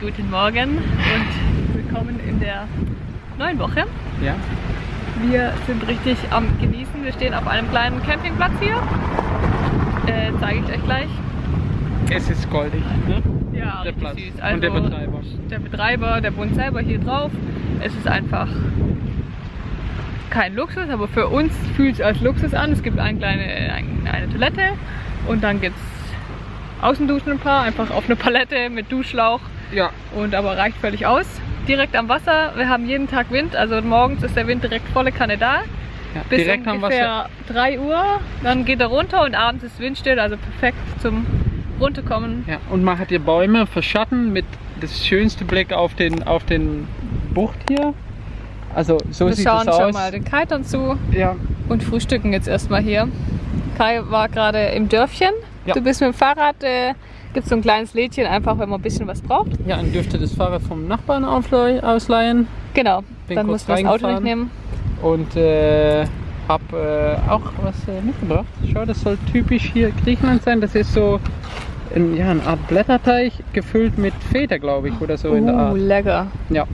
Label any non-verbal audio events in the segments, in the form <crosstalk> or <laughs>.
Guten Morgen und willkommen in der neuen Woche. Ja. Wir sind richtig am Genießen. Wir stehen auf einem kleinen Campingplatz hier. Äh, zeige ich euch gleich. Es ist goldig, ne? Ja, Der Platz süß. und der Also, Betreiber. Der Betreiber, der wohnt selber hier drauf. Es ist einfach kein Luxus, aber für uns fühlt es als Luxus an. Es gibt eine kleine ein, eine Toilette und dann gibt es Außenduschen ein paar, einfach auf eine Palette mit Duschschlauch Ja. und aber reicht völlig aus. Direkt am Wasser, wir haben jeden Tag Wind, also morgens ist der Wind direkt volle Kanne da. ja. Bis Direkt ungefähr 3 Uhr, dann geht er runter und abends ist windstill, also perfekt zum runterkommen. Ja. Und man hat hier Bäume verschatten mit das schönste Blick auf den auf den Bucht hier. Also so Wir sieht schauen das schon aus. mal den Kitern zu Ja. und frühstücken jetzt erstmal hier. Kai war gerade im Dörfchen. Ja. Du bist mit dem Fahrrad, äh, gibt so ein kleines Lädchen, einfach wenn man ein bisschen was braucht. Ja, und dürfte das Fahrrad vom Nachbarn ausleihen. Genau, Bin dann muss man das Auto nicht reingefahren. nehmen. Und äh, hab äh, auch was äh, mitgebracht. Schau, das soll typisch hier Griechenland sein. Das ist so ein, ja, eine Art Blätterteig gefüllt mit Feta, glaube ich, oder so in der Uh, Art. lecker. Ja.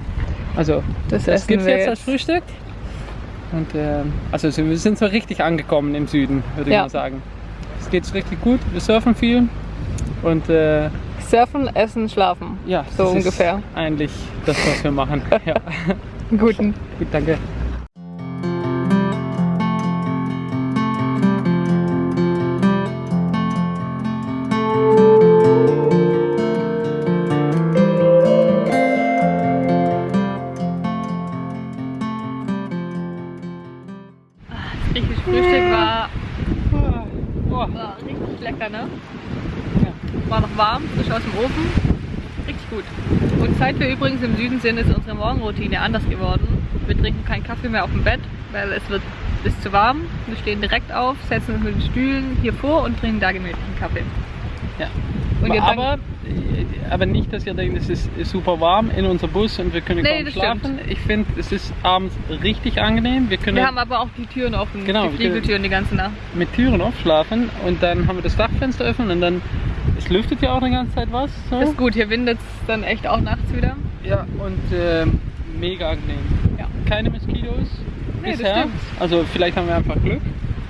Also Das, Das gibt es jetzt als Frühstück. Und äh, also so- wir sind so richtig angekommen im Süden, würde ich Ja. mal sagen. Es geht richtig gut, wir surfen viel und äh, Surfen, essen, schlafen. ja, So das ungefähr. ist eigentlich das, was wir machen. ja. <laughs> Guten. Gut, danke. War noch warm, frisch aus dem Ofen. Richtig gut. Und seit wir übrigens im Süden sind, ist unsere Morgenroutine anders geworden. Wir trinken keinen Kaffee mehr auf dem Bett, weil es wird ist zu warm. Wir stehen direkt auf, setzen uns mit den Stühlen hier vor und trinken da gemütlich einen Kaffee. ja. Und aber, äh, aber nicht, dass ihr denkt, es ist super warm in unserem Bus und wir können Nee, kaum schlafen. Ich finde, es ist abends richtig angenehm. Wir können Wir haben aber auch die Türen offen, Genau, die Fliegeltüren die ganze Nacht. mit Türen aufschlafen und dann haben wir das Dachfenster offen und dann es lüftet ja auch die ganze Zeit was. So. Ist gut, hier windet es dann echt auch nachts wieder. Ja, und ähm, mega angenehm. Ja. Keine Moskitos Nee, bisher. Also vielleicht haben wir einfach Glück.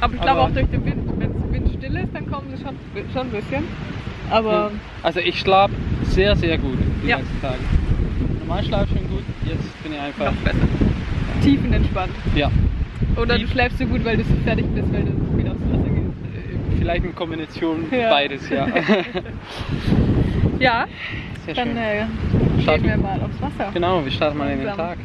Aber ich glaube auch durch den Wind, wenn es windstill ist, dann kommen sie schon, schon ein bisschen. Aber Also ich schlafe sehr, sehr gut die Ja. letzten Tage. Normal schlafe ich schon gut, jetzt bin ich einfach. noch besser. Tiefenentspannt. Ja. Oder du Tief- schläfst so gut, weil du so fertig bist, weil du wieder aufs Wasser. Äh, Vielleicht eine Kombination <laughs> Ja. beides, ja. Ja, Sehr dann schön. äh, Starten- gehen wir mal aufs Wasser. Genau, wir starten mal in den. Tag.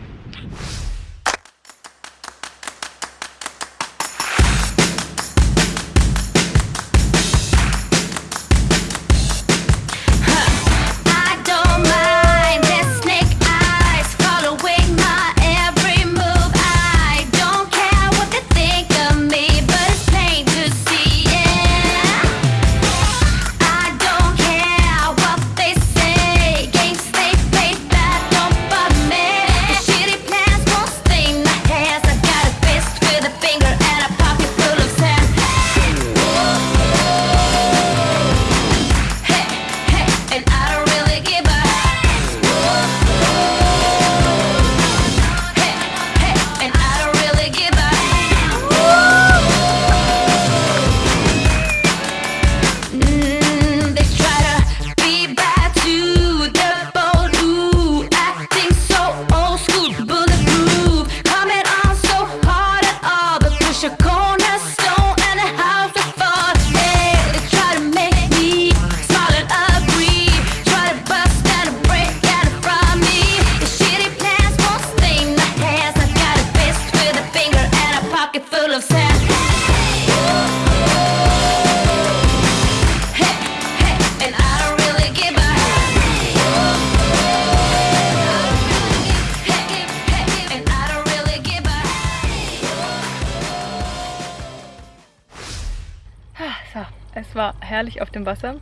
War herrlich auf dem Wasser.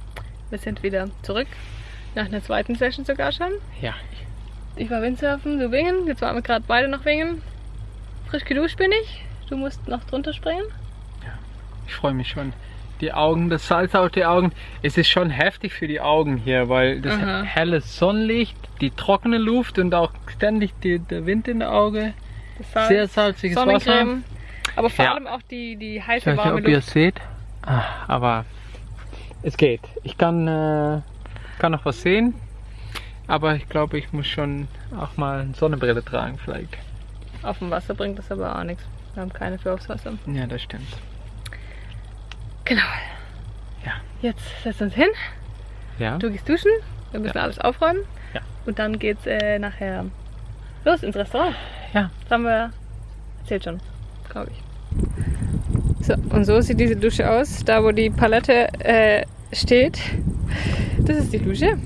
Wir sind wieder zurück. Nach einer zweiten Session sogar schon. Ja. Ich war Windsurfen, du Wingen. Jetzt waren wir gerade beide noch Wingen. Frisch geduscht bin ich. Du musst noch drunter springen. Ich freue mich schon. Die Augen, das Salz auf die Augen. Es ist schon heftig für die Augen hier, weil das Aha. helle Sonnenlicht, die trockene Luft und auch ständig die, der Wind in den Auge. Salz, Sehr salziges Wasser. Aber vor Ja. allem auch die, die Ich heiße, weiß nicht, warme ob ihr es seht. Ah, Aber es geht. Ich kann, äh, kann noch was sehen. Aber ich glaube, ich muss schon auch mal eine Sonnenbrille tragen vielleicht. Auf dem Wasser bringt das aber auch nichts. Wir haben keine für aufs Wasser. Ja, das stimmt. Genau. Ja. Jetzt setzen wir uns hin. Ja. Du gehst duschen. Wir müssen alles aufräumen. Ja. Und dann geht's äh, nachher los ins Restaurant. Ja. Das haben wir erzählt schon, glaube ich. So, und so sieht diese Dusche aus. Da, wo die Palette äh, steht, das ist die Dusche.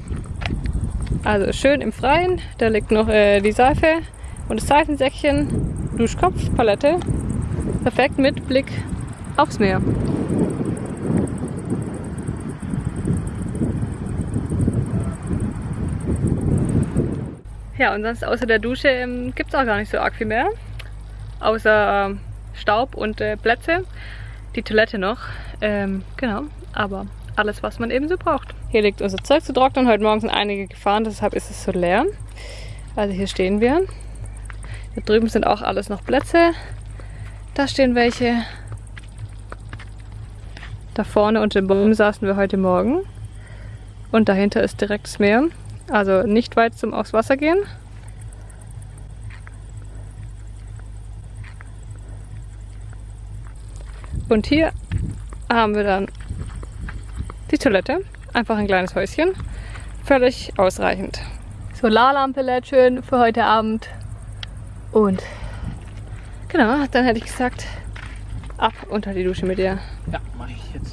Also schön im Freien. Da liegt noch äh, die Seife und das Seifensäckchen, Duschkopf, Palette. Perfekt mit Blick aufs Meer. Ja, und sonst außer der Dusche ähm, gibt es auch gar nicht so arg viel mehr. Außer ähm, Staub und äh, Plätze. Die Toilette noch. Ähm, genau, aber alles, was man eben so braucht. Hier liegt unser Zeug zu trocknen. Heute Morgen sind einige gefahren, deshalb ist es so leer. Also hier stehen wir. Da drüben sind auch alles noch Plätze. Da stehen welche. Da vorne unter dem Baum saßen wir heute Morgen. Und dahinter ist direkt das Meer. Also nicht weit zum aufs Wasser gehen. Und hier haben wir dann die Toilette. Einfach ein kleines Häuschen. Völlig ausreichend. Solarlampe lädt schön für heute Abend. Und genau, dann hätte ich gesagt, ab unter die Dusche mit dir. Ja, mache ich jetzt.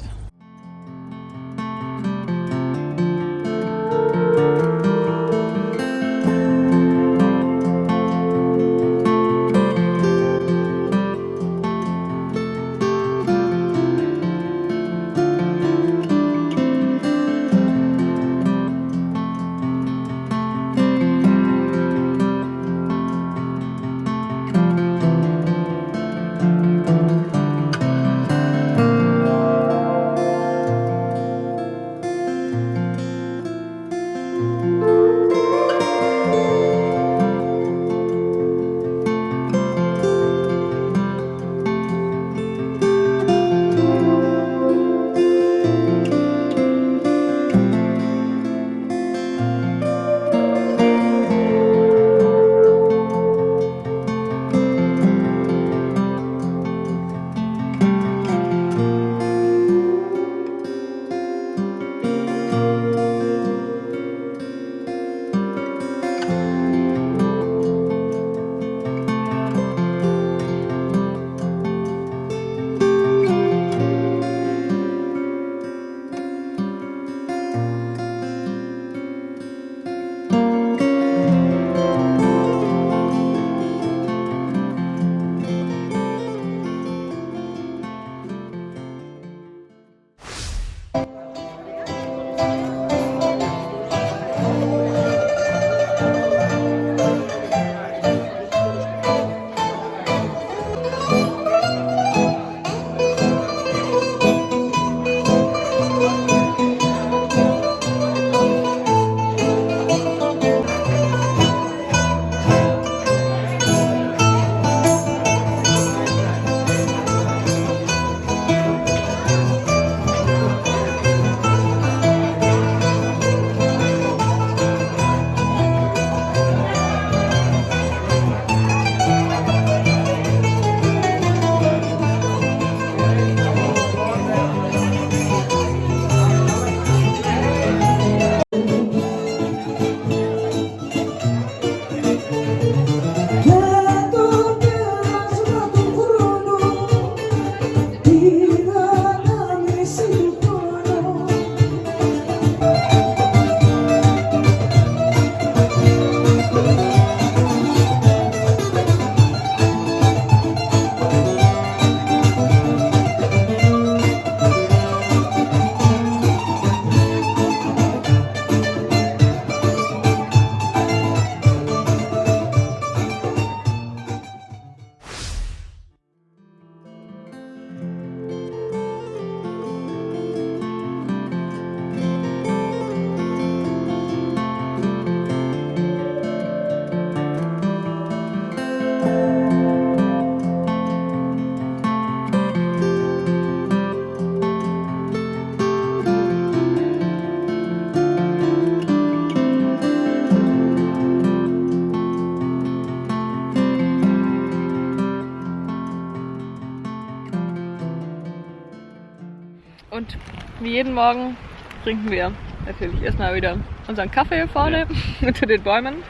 Jeden Morgen trinken wir natürlich erstmal wieder unseren Kaffee hier vorne <laughs> unter den Bäumen.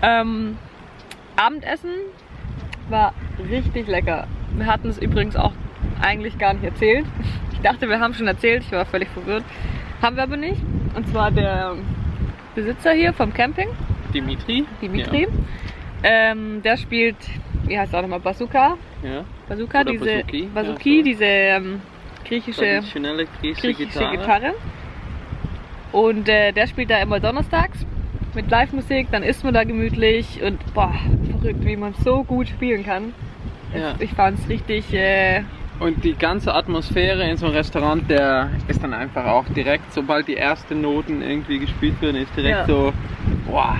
Ähm, Abendessen war richtig lecker. Wir hatten es übrigens auch eigentlich gar nicht erzählt. Ich dachte, wir haben schon erzählt, ich war völlig verwirrt. Haben wir aber nicht. Und zwar der Besitzer hier vom Camping, Dimitri. Dimitri. Ähm, der spielt, wie heißt er auch nochmal, Bazooka. Ja. ja. Bazooka, Oder diese Bazooki, ja, so. diese ähm, griechische, Traditionelle griechische, griechische Gitarre. Gitarre. Und äh, der spielt da immer donnerstags mit Live-Musik, dann isst man da gemütlich und boah, verrückt, wie man so gut spielen kann. Ja. Ich fand es richtig, äh, Und die ganze Atmosphäre in so einem Restaurant, der ist dann einfach auch direkt, sobald die ersten Noten irgendwie gespielt werden, ist direkt Ja. so, boah,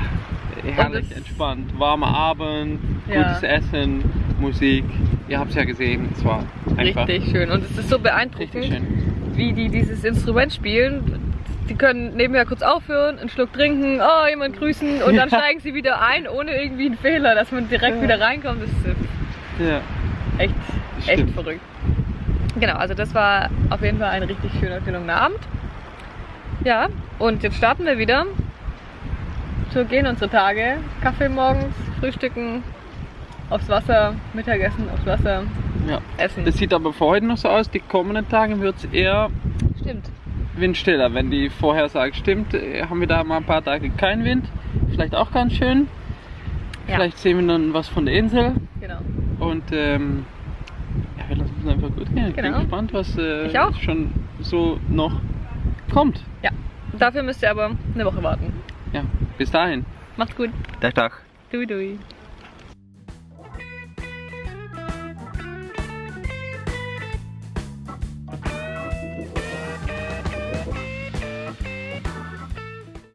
herrlich entspannt. Warmer Abend, Ja. gutes Essen, Musik. Ihr habt es ja gesehen, es war einfach richtig schön. Und es ist so beeindruckend, wie die dieses Instrument spielen. Die können nebenher kurz aufhören, einen Schluck trinken, oh, jemand grüßen und dann Ja. steigen sie wieder ein, ohne irgendwie einen Fehler, dass man direkt Ja. wieder reinkommt. Das ist Ja, echt, Das echt verrückt. Genau, also das war auf jeden Fall ein richtig schöner, gelungener Abend. Ja, und jetzt starten wir wieder. So gehen unsere Tage. Kaffee morgens, frühstücken, aufs Wasser, Mittagessen, aufs Wasser, ja. essen. Das sieht aber für heute noch so aus, die kommenden Tage wird es eher stimmt. windstiller. Wenn die Vorhersage stimmt, äh, haben wir da mal ein paar Tage keinen Wind. Vielleicht auch ganz schön. Ja. Vielleicht sehen wir dann was von der Insel. Genau. Und ähm, ja, wir lassen es einfach gut gehen. Ich bin Genau. gespannt, was äh, schon so noch kommt. Ja. Dafür müsst ihr aber eine Woche warten. Ja, bis dahin. Macht's gut. Tag, Tag. Dui dui.